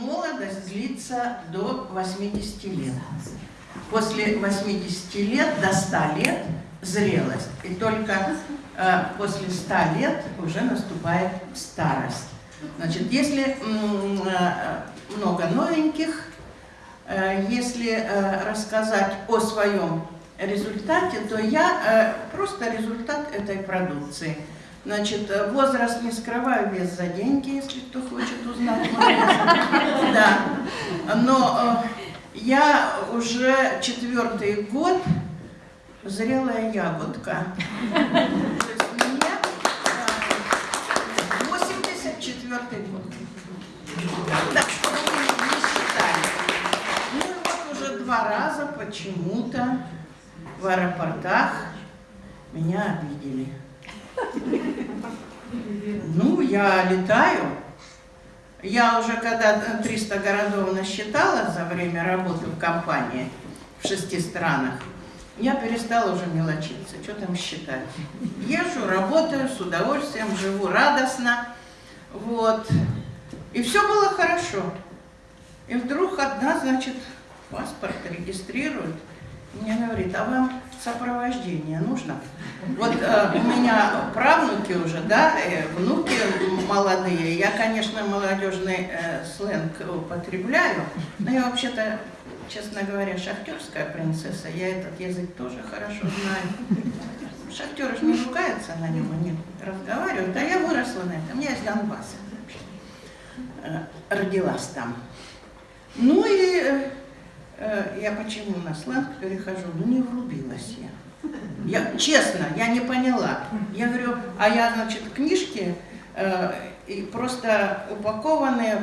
молодость длится до 80 лет. После 80 лет до 100 лет зрелость. И только э, после 100 лет уже наступает старость. Значит, если э, много новеньких, э, если э, рассказать о своем результате, то я э, просто результат этой продукции. Значит, э, возраст не скрываю, вес за деньги, если кто хочет узнать. Да. Но э, я уже четвертый год зрелая ягодка. То есть мне 84 год. Так что вы не считали. Ну и вот уже два раза почему-то в аэропортах меня обидели. Ну, я летаю. Я уже когда 300 городов насчитала за время работы в компании в шести странах, я перестала уже мелочиться, что там считать. Езжу, работаю с удовольствием, живу радостно, вот. И все было хорошо. И вдруг одна, значит, паспорт регистрирует, мне говорит, а вам сопровождение нужно? Вот э, у меня правнуки уже, да, э, внуки молодые. Я, конечно, молодежный э, сленг употребляю, но я вообще-то, честно говоря, шахтерская принцесса. Я этот язык тоже хорошо знаю. Шахтеры же не ругаются на нем, они разговаривают. А я выросла на этом. Я из Донбасса. Э, родилась там. Ну и э, я почему на сленг перехожу? Ну не врубилась я. Я, честно, я не поняла. Я говорю, а я, значит, книжки э, и просто упакованные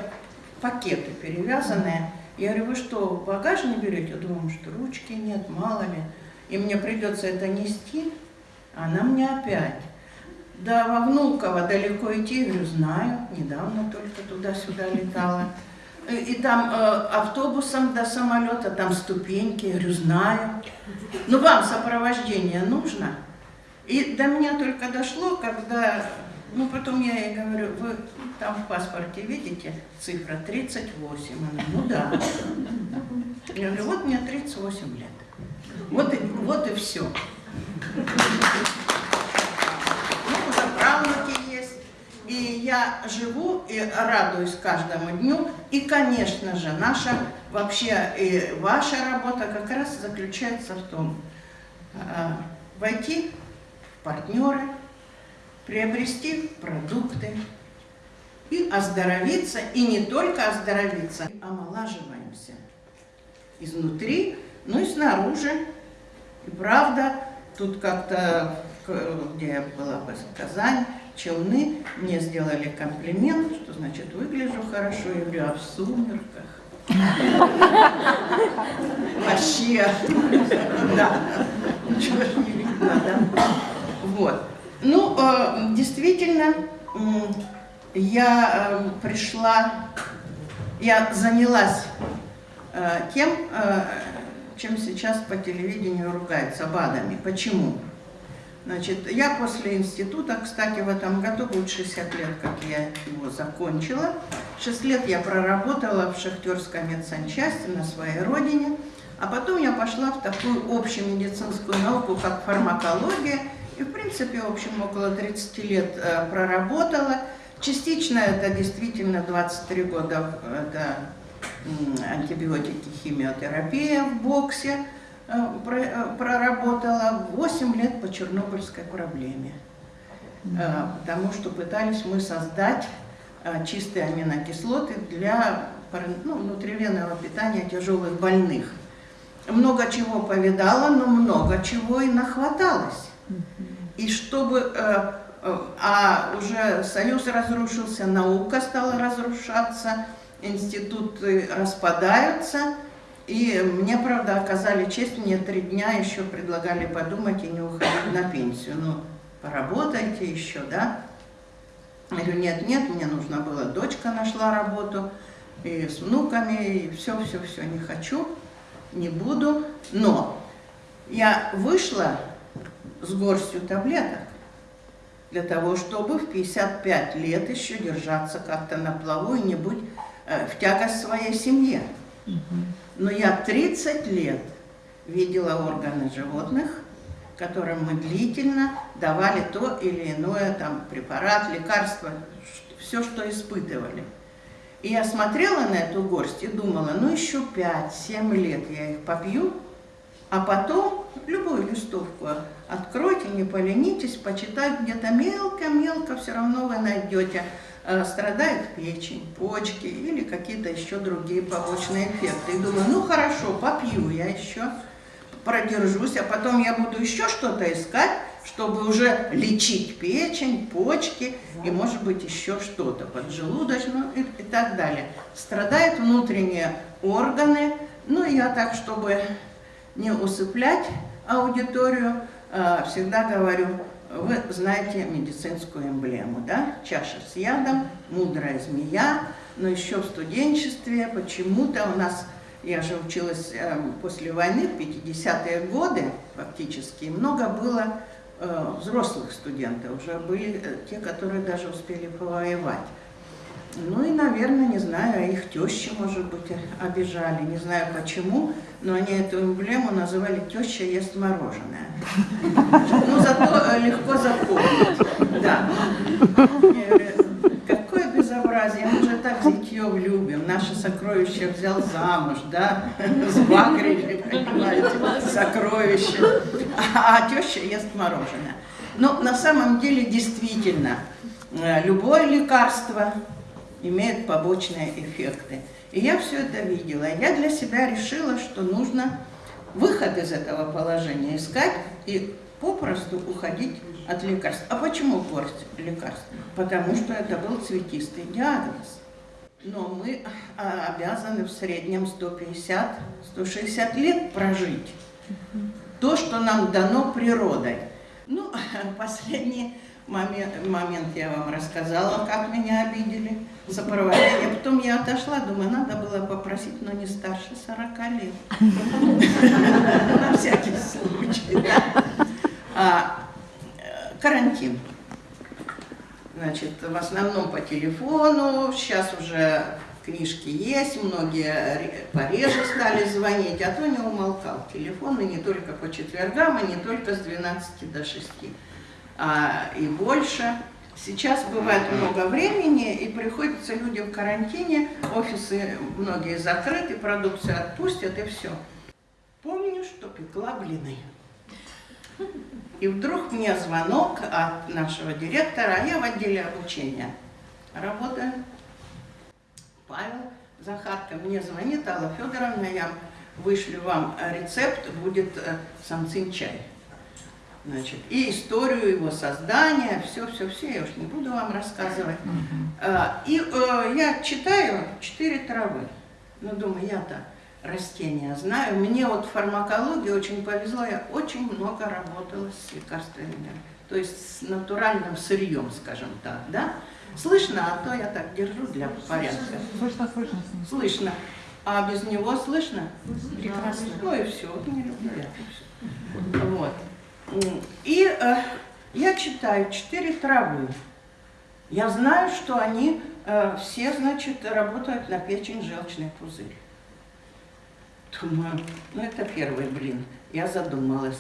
пакеты, перевязанные. Я говорю, вы что, багаж не берете? Я думаю, что ручки нет, мало ли. И мне придется это нести. Она мне опять. Да, во Внуково далеко идти, я говорю, знаю, недавно только туда-сюда летала. И там э, автобусом до самолета, там ступеньки, я говорю, знаю. Ну, вам сопровождение нужно? И до меня только дошло, когда, ну, потом я ей говорю, вы там в паспорте видите цифра 38? Она, ну да. Я говорю, вот мне 38 лет. Вот и, вот и все. И я живу и радуюсь каждому дню. И, конечно же, наша вообще и ваша работа как раз заключается в том, э, войти в партнеры, приобрести продукты и оздоровиться, и не только оздоровиться, омолаживаемся изнутри, ну и снаружи. И правда, тут как-то, где я была в Казани, Челны мне сделали комплимент, что значит выгляжу хорошо, я говорю, а в сумерках? Вообще, да, ничего же не видно, да? Вот. Ну, э, действительно, я э, пришла, я занялась э, тем, чем сейчас по телевидению ругаются, БАДами. Почему? Значит, я после института, кстати, в этом году будет 60 лет, как я его закончила. 6 лет я проработала в шахтерской медсанчасти на своей родине, а потом я пошла в такую общую медицинскую науку, как фармакология, и, в принципе, в общем, около 30 лет э, проработала. Частично это действительно 23 года, это антибиотики, химиотерапия в боксе, проработала 8 лет по Чернобыльской проблеме, э, потому что пытались мы создать чистые аминокислоты для ну, внутривенного питания тяжелых больных. Много чего повидала, но много чего и нахваталось. И чтобы... А уже Союз разрушился, наука стала разрушаться, институты распадаются – и мне, правда, оказали честь, мне три дня еще предлагали подумать и не уходить на пенсию. Ну, поработайте еще, да? Я говорю, нет, нет, мне нужно было, дочка нашла работу, и с внуками, и все, все, все, не хочу, не буду. Но я вышла с горстью таблеток для того, чтобы в 55 лет еще держаться как-то на плаву и не быть э, в тягость своей семье. Но я 30 лет видела органы животных, которым мы длительно давали то или иное, там, препарат, лекарство, все, что испытывали. И я смотрела на эту горсть и думала, ну еще 5-7 лет я их попью, а потом любую листовку откройте, не поленитесь, почитайте где-то мелко-мелко, все равно вы найдете. Э, страдает печень, почки или какие-то еще другие побочные эффекты. И думаю, ну хорошо, попью я еще, продержусь, а потом я буду еще что-то искать, чтобы уже лечить печень, почки и, может быть, еще что-то, поджелудочную и, и так далее. Страдают внутренние органы, ну, я так, чтобы не усыплять аудиторию, всегда говорю, вы знаете медицинскую эмблему, да? Чаша с ядом, мудрая змея, но еще в студенчестве почему-то у нас, я же училась э, после войны, в 50-е годы фактически, много было э, взрослых студентов, уже были те, которые даже успели повоевать. Ну и, наверное, не знаю, их тещи, может быть, обижали, не знаю почему, но они эту эмблему называли «теща ест мороженое». Ну, зато э, легко запомнить. Да. Какое безобразие, мы же так зятьев любим, наше сокровище взял замуж, да, сбагрили, понимаете, сокровище, а, теща ест мороженое. Но на самом деле, действительно, э, любое лекарство – имеет побочные эффекты. И я все это видела. Я для себя решила, что нужно выход из этого положения искать и попросту уходить от лекарств. А почему горсть лекарств? Потому что это был цветистый диагноз. Но мы а, обязаны в среднем 150-160 лет прожить. То, что нам дано природой. Ну, последние момент, момент я вам рассказала, как меня обидели, сопровождение. Потом я отошла, думаю, надо было попросить, но не старше 40 лет. На всякий случай. А, Карантин. Значит, в основном по телефону, сейчас уже книжки есть, многие пореже стали звонить, а то не умолкал телефон, и не только по четвергам, и не только с 12 до 6 а, и больше. Сейчас бывает много времени, и приходится людям в карантине, офисы многие закрыты, продукцию отпустят, и все. Помню, что пекла блины. И вдруг мне звонок от нашего директора, а я в отделе обучения работаю. Павел Захарко мне звонит, Алла Федоровна, я вышлю вам рецепт, будет э, самцин чай. Значит, и историю его создания, все-все-все, я уж не буду вам рассказывать. А, и э, я читаю четыре травы. Ну, думаю, я-то растения знаю. Мне вот фармакологии очень повезло, я очень много работала с лекарствами, то есть с натуральным сырьем, скажем так, да? Слышно, а то я так держу для порядка. Слышно, слышно. Слышно. А без него слышно? Прекрасно. Ну и все, вот не люблю я. Вот. И э, я читаю четыре травы. Я знаю, что они э, все, значит, работают на печень желчный пузырь. Думаю, ну это первый блин. Я задумалась.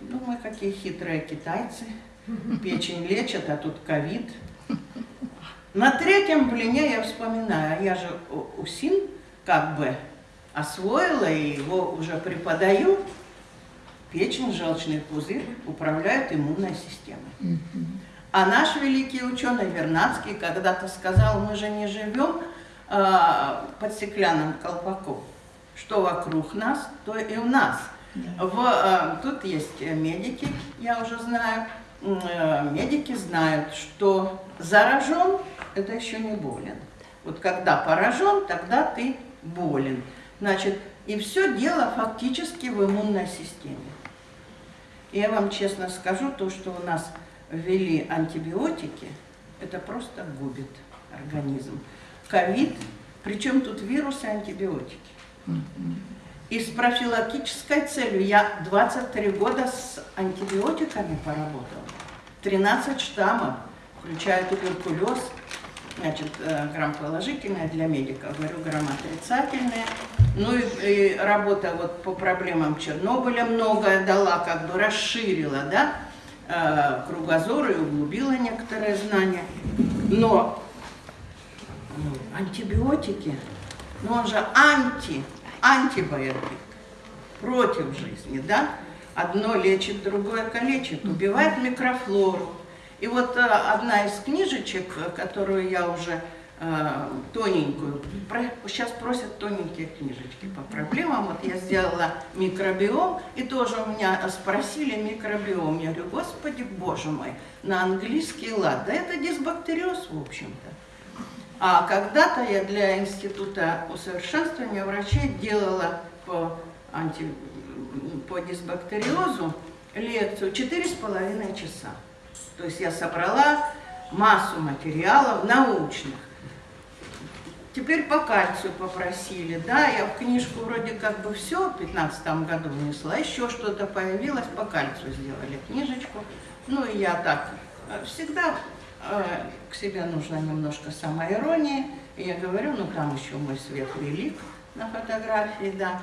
Думаю, какие хитрые китайцы. Печень лечат, а тут ковид. На третьем блине я вспоминаю, я же УСИН как бы освоила и его уже преподаю. Печень, желчный пузырь управляют иммунной системой. А наш великий ученый Вернадский когда-то сказал, мы же не живем э, под стеклянным колпаком. Что вокруг нас, то и у нас. В, э, тут есть медики, я уже знаю, э, медики знают, что заражен, это еще не болен. Вот когда поражен, тогда ты болен. Значит, и все дело фактически в иммунной системе. Я вам честно скажу, то, что у нас ввели антибиотики, это просто губит организм. Ковид, причем тут вирусы антибиотики. И с профилактической целью я 23 года с антибиотиками поработала. 13 штаммов, включая туберкулез. Значит, э, грамм положительное для медиков, говорю, грамм отрицательное. Ну и, и работа вот по проблемам Чернобыля многое дала, как бы расширила, да, э, кругозор и углубила некоторые знания. Но ну, антибиотики, ну он же анти, антибиотик, против жизни, да? Одно лечит, другое калечит, убивает микрофлору. И вот э, одна из книжечек, э, которую я уже э, тоненькую, сейчас просят тоненькие книжечки по проблемам, вот я сделала микробиом, и тоже у меня спросили микробиом, я говорю, господи, боже мой, на английский лад, да это дисбактериоз, в общем-то. А когда-то я для Института усовершенствования врачей делала по, анти, по дисбактериозу лекцию четыре с половиной часа. То есть я собрала массу материалов научных. Теперь по кальцию попросили, да, я в книжку вроде как бы все в 15 году внесла, еще что-то появилось, по кальцию сделали книжечку. Ну и я так, э, всегда э, к себе нужно немножко самоиронии, я говорю, ну там еще мой свет велик на фотографии, да,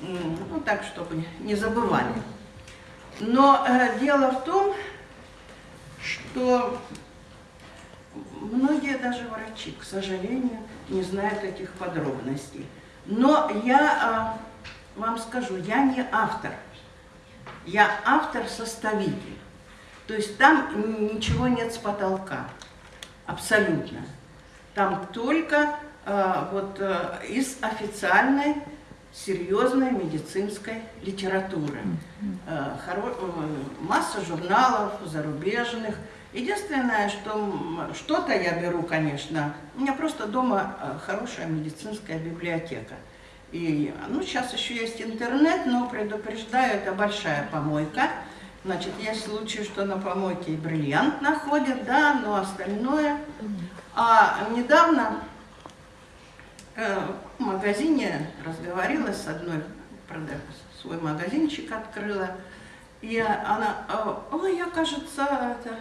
ну так, чтобы не забывали. Но э, дело в том, что многие даже врачи, к сожалению, не знают этих подробностей. Но я а, вам скажу, я не автор, я автор-составитель. То есть там ничего нет с потолка, абсолютно. Там только а, вот а, из официальной серьезной медицинской литературы. Э, масса журналов зарубежных. Единственное, что что-то я беру, конечно, у меня просто дома э, хорошая медицинская библиотека. И, ну, сейчас еще есть интернет, но предупреждаю, это большая помойка. Значит, есть случаи, что на помойке и бриллиант находят, да, но остальное. А недавно Э, в магазине разговорилась с одной, свой магазинчик открыла, и она, «А, ой, я, кажется, это,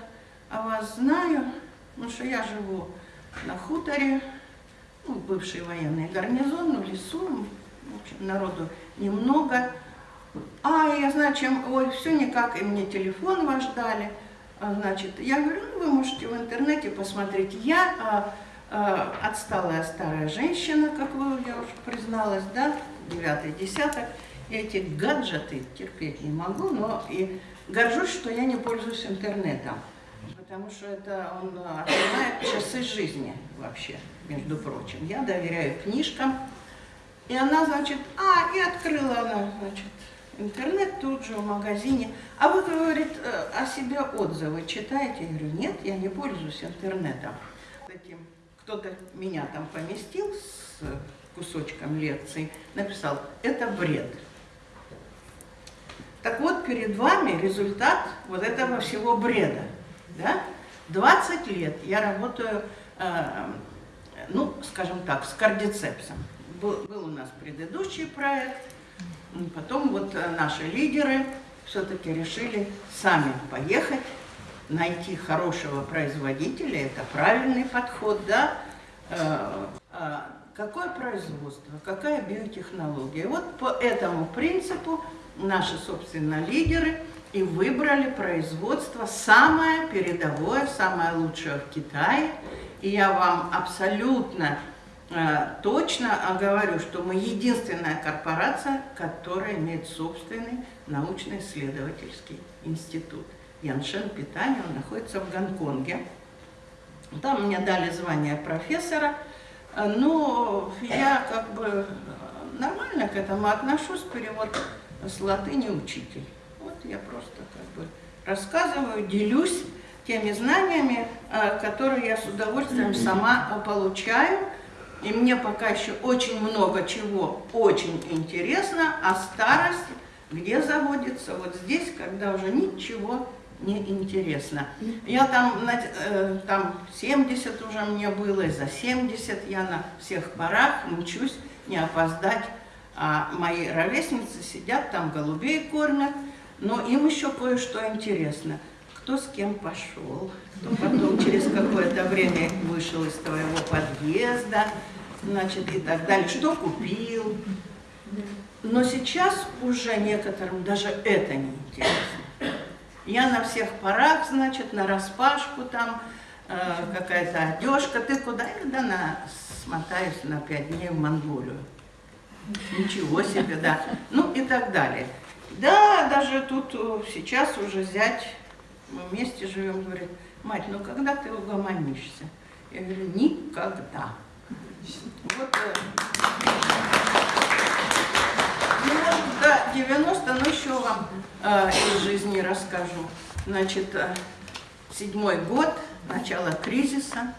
а вас знаю, ну что я живу на хуторе, ну, бывший военный гарнизон, ну, в лесу, в общем, народу немного. А, я знаю, чем, ой, все никак, и мне телефон ваш дали. А, значит, я говорю, ну, вы можете в интернете посмотреть. Я а, Э, отсталая старая женщина, как вы, я уже призналась, да, девятый десяток. Эти гаджеты терпеть не могу, но и горжусь, что я не пользуюсь интернетом, потому что это он отнимает часы жизни вообще, между прочим. Я доверяю книжкам, и она, значит, а, и открыла она, значит, интернет тут же в магазине. А вы, говорит, э, о себе отзывы читаете? Я говорю, нет, я не пользуюсь интернетом. Кто-то меня там поместил с кусочком лекции, написал, это бред. Так вот, перед вами результат вот этого всего бреда. Да? 20 лет я работаю, э, ну, скажем так, с кардицепсом. Был, был у нас предыдущий проект, потом вот э, наши лидеры все-таки решили сами поехать найти хорошего производителя, это правильный подход, да, э, а какое производство, какая биотехнология. Вот по этому принципу наши, собственно, лидеры и выбрали производство самое передовое, самое лучшее в Китае. И я вам абсолютно э, точно говорю, что мы единственная корпорация, которая имеет собственный научно-исследовательский институт. Яншен питания, он находится в Гонконге. Там мне дали звание профессора, но я как бы нормально к этому отношусь, перевод с латыни учитель. Вот я просто как бы рассказываю, делюсь теми знаниями, э, которые я с удовольствием сама получаю. И мне пока еще очень много чего очень интересно, а старость где заводится? Вот здесь, когда уже ничего неинтересно. Я там, э, там 70 уже мне было, и за 70 я на всех парах мучусь не опоздать. А мои ровесницы сидят там, голубей кормят, но им еще кое-что интересно. Кто кто с кем пошел, кто потом через какое-то время вышел из твоего подъезда, значит, и так далее, что купил. Но сейчас уже некоторым даже это не интересно. Я на всех парах, значит, на распашку там, э, какая-то одежка. Ты куда? Я на, смотаюсь на пять дней в Монголию. Ничего себе, да. Ну и так далее. Да, даже тут э, сейчас уже зять, мы вместе живем, говорит, мать, ну когда ты угомонишься? Я говорю, никогда. Вот, э, ну, может, до 90, но еще вам э, из жизни расскажу. Значит, э, седьмой год, начало кризиса,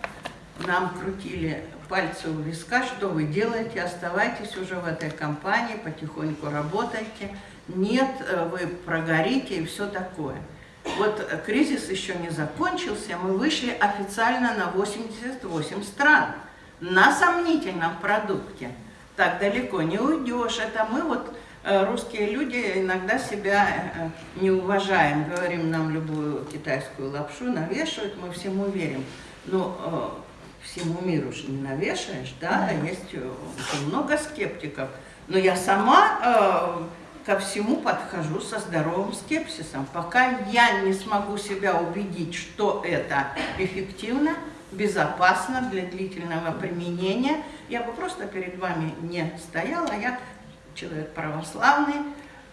нам крутили пальцы у виска, что вы делаете, оставайтесь уже в этой компании, потихоньку работайте, нет, э, вы прогорите и все такое. Вот э, кризис еще не закончился, мы вышли официально на 88 стран на сомнительном продукте. Так далеко не уйдешь. Это мы вот, э, русские люди, иногда себя не уважаем. Говорим, нам любую китайскую лапшу навешивают, мы всему верим. Но всему миру же не навешаешь, да, есть очень много скептиков. Но я сама ко всему подхожу со здоровым скепсисом. Пока я не смогу себя убедить, что это эффективно, безопасно для длительного применения, я бы просто перед вами не стояла. Я человек православный,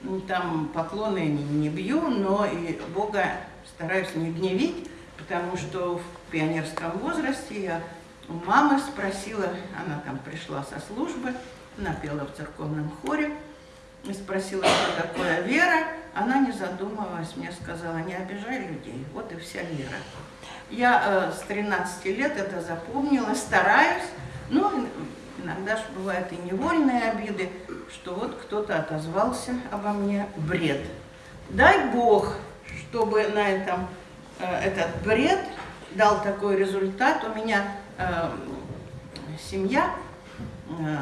ну, там поклоны не, бью, но и Бога стараюсь не гневить, потому что в пионерском возрасте я у мамы спросила, она там пришла со службы, напела в церковном хоре, и спросила, что такое вера, она, не задумываясь, мне сказала, не обижай людей, вот и вся вера. Я э, с 13 лет это запомнила, стараюсь, но иногда же бывают и невольные обиды, что вот кто-то отозвался обо мне бред. Дай Бог, чтобы на этом э, этот бред дал такой результат. У меня э, семья э,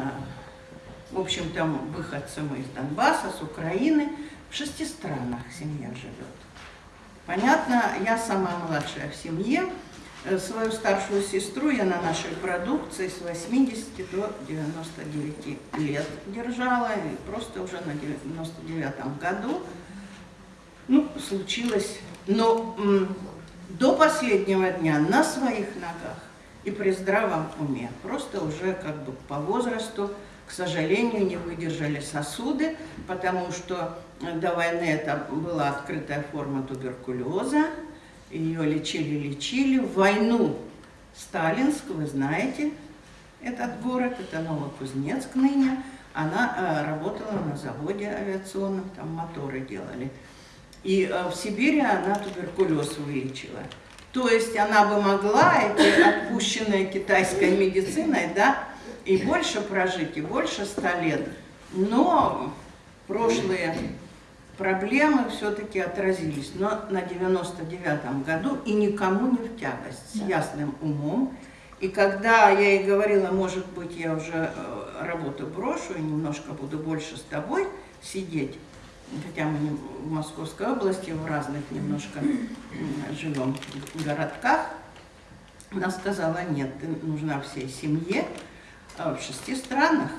в общем, там выходцы мы из Донбасса, с Украины. В шести странах семья живет. Понятно, я сама младшая в семье. Э, свою старшую сестру я на нашей продукции с 80 до 99 лет держала. И просто уже на 99 году ну, случилось. Но до последнего дня на своих ногах и при здравом уме. Просто уже как бы по возрасту к сожалению, не выдержали сосуды, потому что до войны это была открытая форма туберкулеза, ее лечили-лечили. В войну Сталинск, вы знаете, этот город, это Новокузнецк ныне, она э, работала на заводе авиационном, там моторы делали. И э, в Сибири она туберкулез вылечила. То есть она бы могла, эти отпущенные китайской медициной, да, и больше прожить, и больше ста лет. Но прошлые проблемы все-таки отразились. Но на 99-м году и никому не в тягость, с ясным умом. И когда я ей говорила, может быть, я уже э, работу брошу и немножко буду больше с тобой сидеть, хотя мы в Московской области, в разных немножко живем городках, она сказала, нет, ты нужна всей семье, а, в шести странах.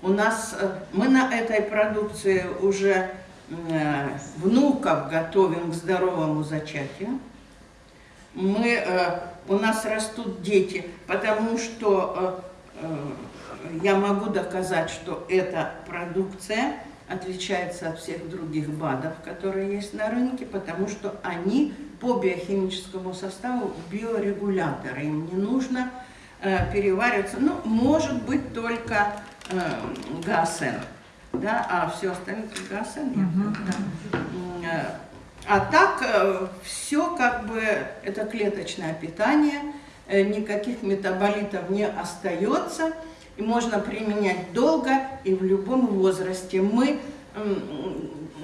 У нас, э, мы на этой продукции уже э, внуков готовим к здоровому зачатию. Мы, э, у нас растут дети, потому что я могу доказать, что эта продукция отличается от всех других БАДов, которые есть на рынке, потому что они по биохимическому составу биорегуляторы. Им не нужно э, перевариваться, ну, может быть, только э, ГАСН, да, а все остальное ГАСН, угу. да. Э, а так все как бы, это клеточное питание, никаких метаболитов не остается, и можно применять долго и в любом возрасте. Мы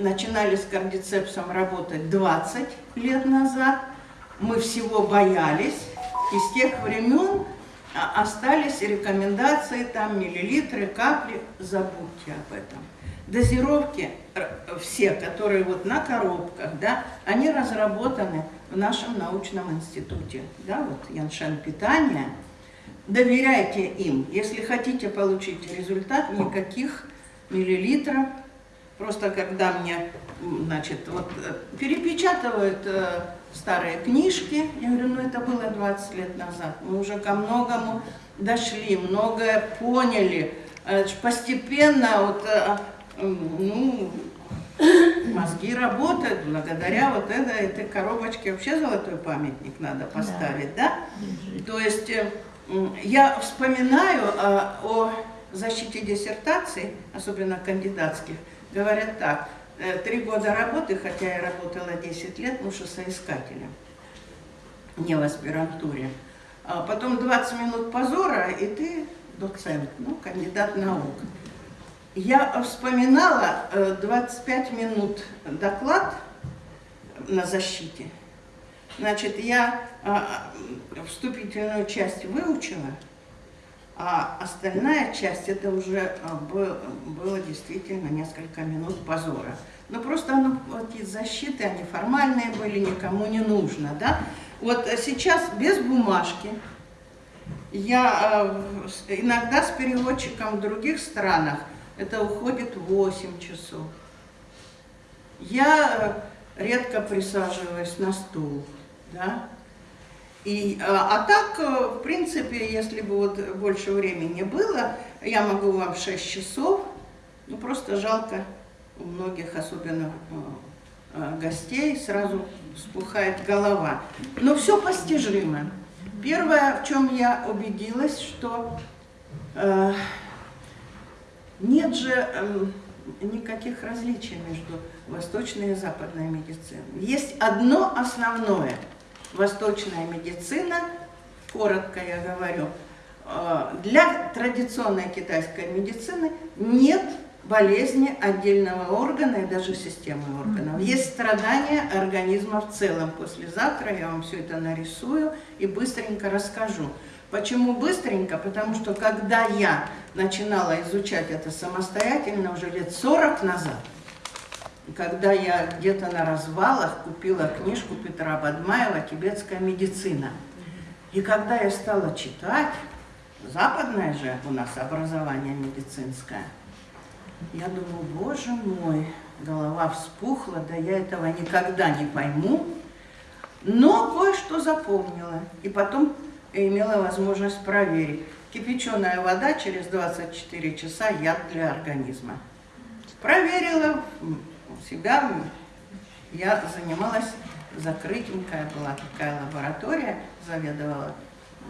начинали с кардицепсом работать 20 лет назад, мы всего боялись, и с тех времен остались рекомендации, там миллилитры, капли, забудьте об этом. Дозировки э, все, которые вот на коробках, да, они разработаны в нашем научном институте. Да, вот Яншен питания. Доверяйте им. Если хотите получить результат, никаких миллилитров. Просто когда мне, значит, вот э, перепечатывают э, старые книжки, я говорю, ну это было 20 лет назад, мы уже ко многому дошли, многое поняли, Э, постепенно вот, э, м, ну, мозги работают благодаря вот этой, этой коробочке. Вообще золотой памятник надо поставить, да? То есть э, я вспоминаю э, о защите диссертаций, особенно кандидатских, говорят так, э, три года работы, хотя я работала 10 лет, ну, соискателем, не в аспирантуре. А потом 20 минут позора, и ты доцент, ну, кандидат наук. Я вспоминала э, 25 минут доклад на защите. Значит, я а, а, вступительную часть выучила, а остальная часть, это уже был- было действительно несколько минут позора. Но просто оно, вот эти защиты, они формальные были, никому не нужно, да. Вот э, сейчас без бумажки, я э, иногда с переводчиком в других странах, это уходит 8 часов. Я э, редко присаживаюсь на стул, да. И, э, а так, э, в принципе, если бы вот больше времени было, я могу вам 6 часов, ну просто жалко у многих, особенно э, э, гостей, сразу вспухает голова. Но все постижимо. Первое, в чем я убедилась, что э, нет же эм, никаких различий между восточной и западной медициной. Есть одно основное. Восточная медицина, коротко я говорю, э, для традиционной китайской медицины нет болезни отдельного органа и даже системы органов. Есть страдания организма в целом. Послезавтра я вам все это нарисую и быстренько расскажу. Почему быстренько? Потому что когда я начинала изучать это самостоятельно уже лет 40 назад, когда я где-то на развалах купила книжку Петра Бадмаева «Тибетская медицина». И когда я стала читать, западное же у нас образование медицинское, я думаю, боже мой, голова вспухла, да я этого никогда не пойму. Но кое-что запомнила. И потом имела возможность проверить. Кипяченая вода через 24 часа яд для организма. Проверила себя. Я занималась закрытенькая была такая лаборатория, заведовала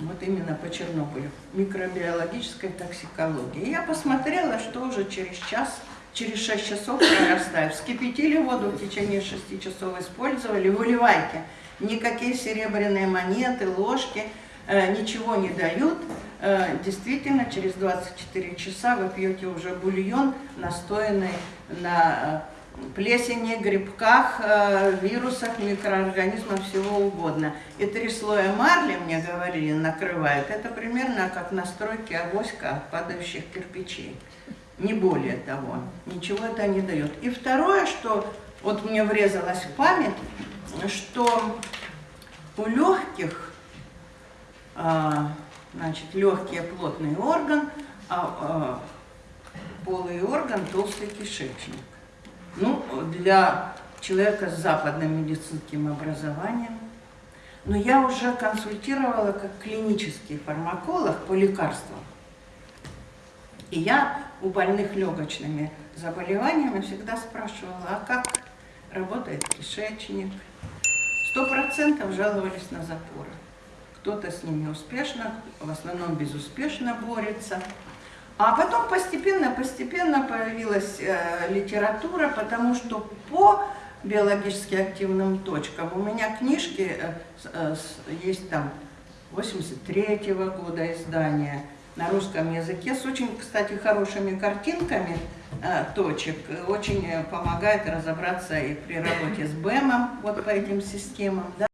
вот именно по Чернобылю, микробиологической токсикологии. Я посмотрела, что уже через час, через 6 часов прорастает. Вскипятили воду в течение 6 часов, использовали, выливайте. Никакие серебряные монеты, ложки э, ничего не дают. Э, действительно, через 24 часа вы пьете уже бульон, настоянный на э, плесени, грибках, э, вирусах, микроорганизмах, всего угодно. И три слоя марли, мне говорили, накрывают. Это примерно как настройки авоська от падающих кирпичей. Не более того. Ничего это не дает. И второе, что вот мне врезалось в память, что у легких, а, значит, легкий плотный орган, а, а полый орган толстый кишечник. Ну, для человека с западным медицинским образованием. Но я уже консультировала как клинический фармаколог по лекарствам. И я у больных легочными заболеваниями всегда спрашивала, а как работает кишечник? Сто процентов жаловались на запоры. Кто-то с ними успешно, в основном безуспешно борется. А потом постепенно, постепенно появилась э, литература, потому что по биологически активным точкам у меня книжки э, э, есть там 83 года издания на русском языке с очень, кстати, хорошими картинками э, точек. Очень э, помогает разобраться и при работе с БЭМом, вот по этим системам. да.